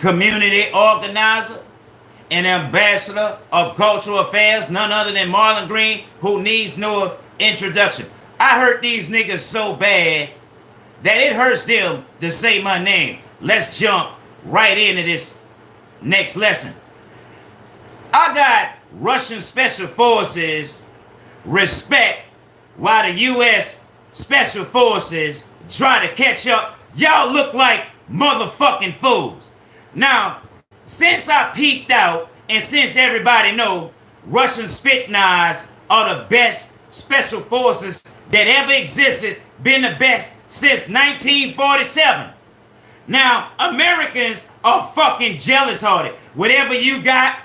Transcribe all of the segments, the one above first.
community organizer, and ambassador of cultural affairs, none other than Marlon Green, who needs no introduction. I hurt these niggas so bad that it hurts them to say my name. Let's jump right into this next lesson. I got Russian special forces respect while the U.S. special forces try to catch up. Y'all look like motherfucking fools. Now, since I peeked out and since everybody know Russian Spetsnaz are the best special forces that ever existed, been the best since 1947. Now, Americans are fucking jealous hearted. Whatever you got,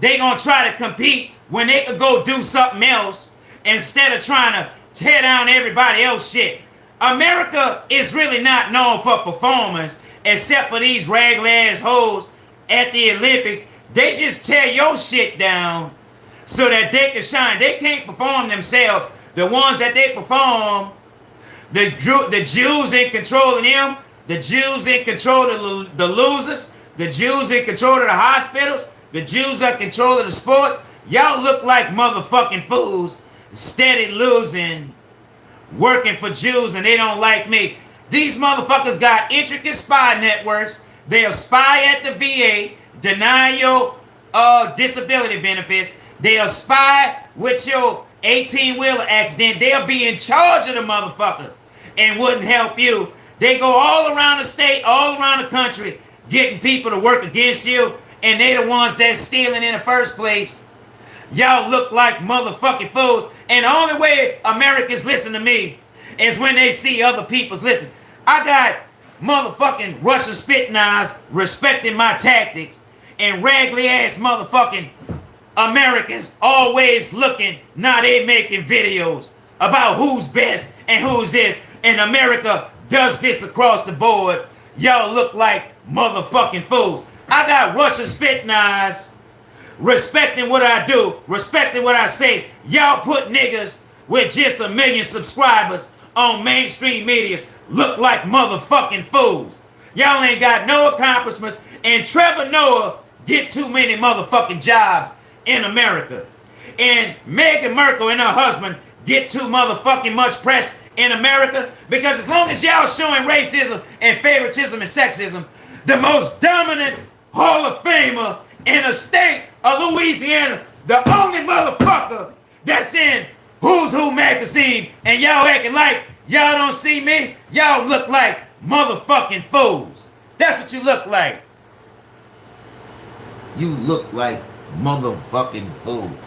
they gonna try to compete when they could go do something else instead of trying to tear down everybody else shit. America is really not known for performance except for these ragged ass hoes at the Olympics. They just tear your shit down so that they can shine. They can't perform themselves. The ones that they perform, the, the Jews in control of them, the Jews in control of the losers, the Jews in control of the hospitals, the Jews in control of the sports. Y'all look like motherfucking fools, steady losing, working for Jews, and they don't like me. These motherfuckers got intricate spy networks. They'll spy at the VA, deny your uh, disability benefits. They'll spy with your 18-wheeler accident. They'll be in charge of the motherfucker and wouldn't help you. They go all around the state, all around the country, getting people to work against you, and they the ones that's stealing in the first place. Y'all look like motherfucking fools. And the only way Americans listen to me is when they see other people's listen. I got motherfucking Russian Spetsnaz respecting my tactics and raggedy ass motherfucking Americans always looking, now they making videos about who's best and who's this. And America does this across the board. Y'all look like motherfucking fools. I got Russian Spetsnaz respecting what I do, respecting what I say. Y'all put niggas with just a million subscribers on mainstream media look like motherfucking fools. Y'all ain't got no accomplishments. And Trevor Noah get too many motherfucking jobs in America. And Meghan Markle and her husband get too motherfucking much press in America because as long as y'all showing racism and favoritism and sexism, the most dominant Hall of Famer in the state of Louisiana, the only motherfucker that's in Who's Who magazine, and y'all acting like y'all don't see me, y'all look like motherfucking fools. That's what you look like. You look like motherfucking fool.